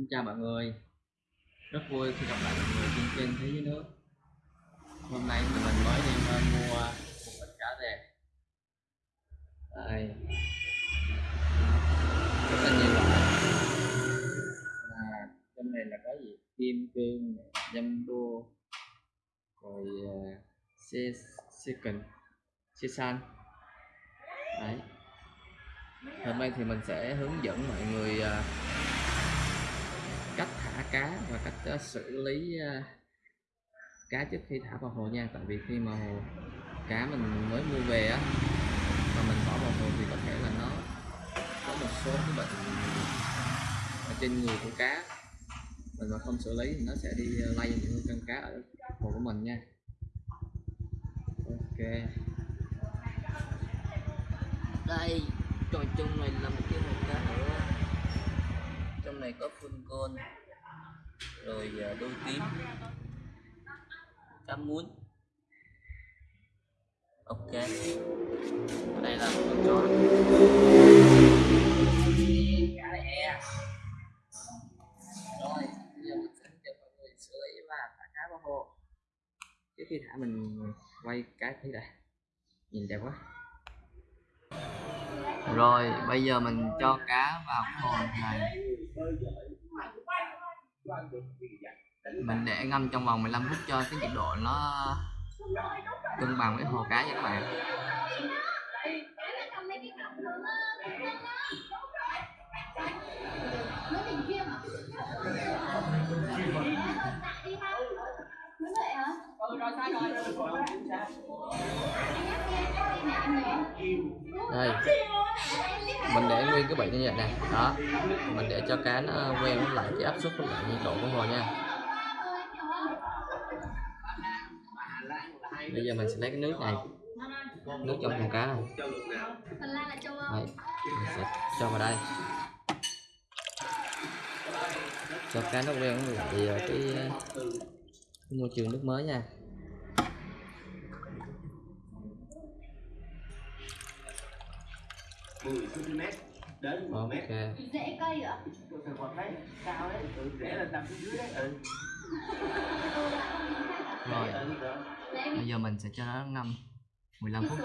Xin chào mọi người. Rất vui khi gặp lại mọi người trên kênh Thế giới nước. Hôm nay thì mình mới đi ờ, mua một bịch cá về Đây. Rất là nhiều loại. À, Trong này là có gì? Kim cương, jumbo Rồi ờ, uh, xe san. Đấy. Hôm nay thì mình sẽ hướng dẫn mọi người uh, thả cá và cách uh, xử lý uh, cá trước khi thả vào hồ nha. Tại vì khi mà hồ cá mình mới mua về á mà mình bỏ vào hồ thì có thể là nó có một số cái bệnh ở trên người của cá. Mình mà không xử lý thì nó sẽ đi ờ, lây những con cá ở hồ của mình nha. Ok. Đây trò chung này là một cái hồ cá nữa. Trong này có phun côn rồi à, đôi tím. Cá muối. Ok. Đây là con chó. Rồi bây giờ mình sẽ cho mọi người xử lý thả cá vào hồ trước khi thả mình quay cái thấy đây. Nhìn đẹp quá. Rồi bây giờ mình cho cá vào cái hồ này mình để ngâm trong vòng 15 phút cho cái nhiệt độ nó cân bằng với hồ cá nha các bạn đây. Mình để nguyên cái bẫy như vậy nè. Đó. Mình để cho cá nó quen với lại cái áp suất với lại nhiệt độ của hồ nha. Bây giờ mình sẽ lấy cái nước này. Nước trong con cá này. Đấy, mình sẽ cho vào đây. Cho cá nó quen với lại ờ, ờ, cái môi trường nước mới nha. Mười cm đến một mét. Ok rễ cây ạ. Tôi còn thấy cao đấy, ừ, rẽ lên nằm phía dưới đấy, ừ. rồi. Bây giờ mình sẽ cho nó ngâm 15 phút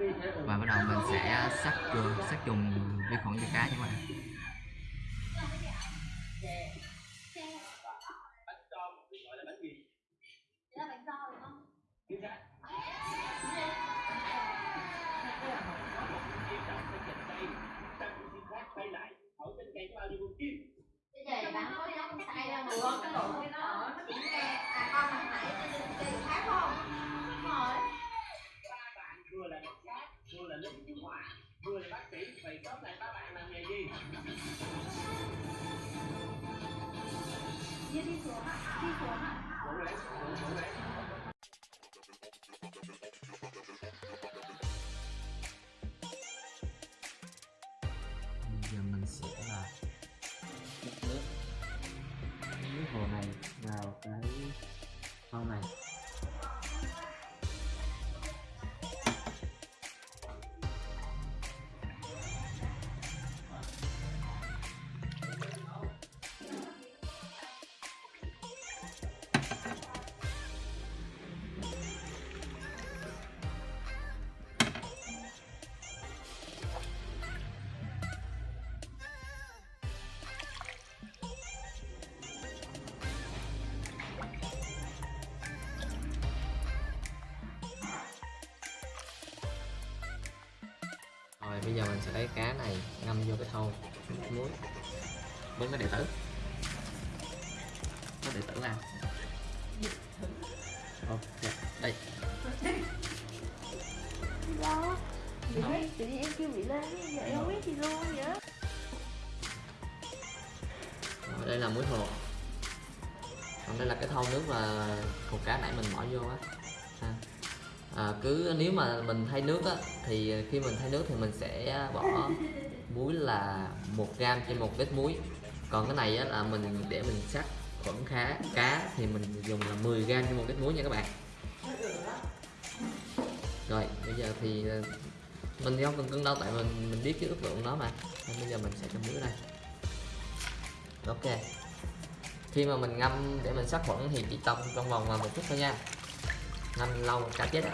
đi thế rồi. và bắt đầu mình sẽ sắc trùng sắc trùng vi khuẩn cho cá nha các bạn là bác này các bạn làm nghề gì? đi đi xuống ạ đi xuống ạ bây giờ mình sẽ lấy cá này ngâm vô cái thau. Muối. Với cái đệ tử. Cái đệ tử nào? Ok dạ, đây. Đâu Tự nhiên, em kêu bị lên biết gì luôn vậy Rồi, đây là muối hồ. Còn đây là cái thau nước mà hồ cá nãy mình bỏ vô á à, cứ nếu mà mình thay nước á thì khi mình thay nước thì mình sẽ bỏ muối là một gram trên một lít muối. Còn cái này á là mình để mình sắc khuẩn khá cá thì mình dùng là 10 gram trên một lít muối nha các bạn. Rồi bây giờ thì ờ, mình thì không cần cân đâu tại mình mình biết cái ước lượng nó mà. Nên bây giờ mình sẽ cho muối đây ok. Khi mà mình ngâm để mình sát khuẩn thì chỉ tông trong vòng là một phút thôi nha ngâm lâu cá chết ạ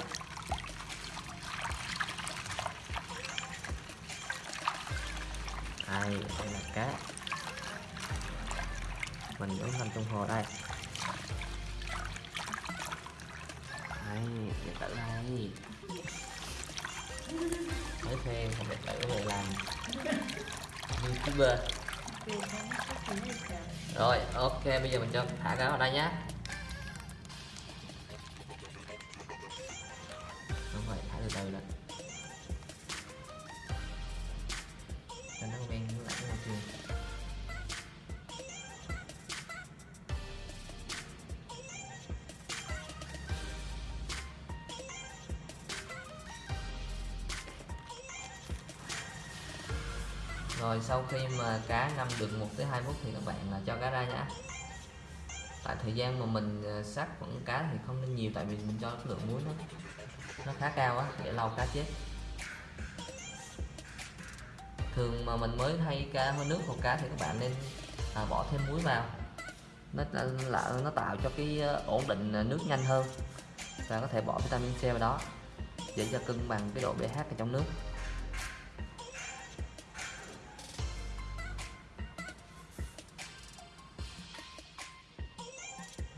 đây đây là cá. Mình vẫn nằm trong hồ đây. Đây điện tử đây. Mới thuê không điện tử về làm. Youtuber. Rồi ok bây giờ mình cho thả cá vào đây nhé từ từ lên cho nó quen với lại cái môi trường rồi, sau khi mà cá ngâm được 1 tới 2 phút thì các bạn là cho cá ra nhá. tại thời gian mà mình à, sát vẫn cá thì không nên nhiều, tại vì mình cho lượng muối nó nó khá cao á để lâu cá chết. Thường mà mình mới thay cá hơi nước hồ cá thì các bạn nên à, bỏ thêm muối vào. Nó là nó tạo cho cái ờ, ổn định ờ, nước nhanh hơn. Và có thể bỏ vitamin C vào đó để cho cân bằng cái độ pH ở trong nước.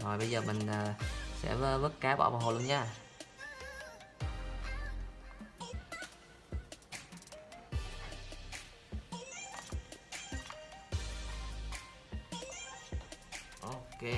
Rồi bây giờ mình ờ, sẽ vớt cá bỏ vào hồ luôn nha. Ok Thì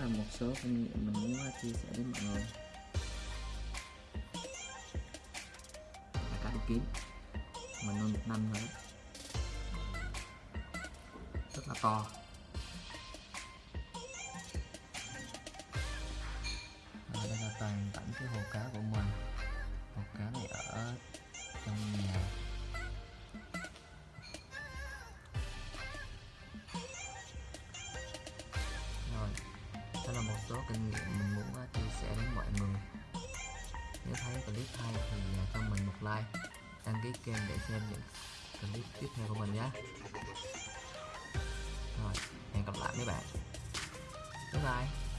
là một số kinh nghiệm mình muốn chia sẻ đến mọi người. Là cá đủ kiếm mình nuôi một năm rồi rất là to. kinh nghiệm mình muốn ờ, chia sẻ đến mọi người. Nếu thấy clip hay thì ờ, cho mình một like, đăng ký kênh để xem những clip tiếp theo của mình nhé. Rồi, hẹn gặp lại mấy bạn. Bye bye.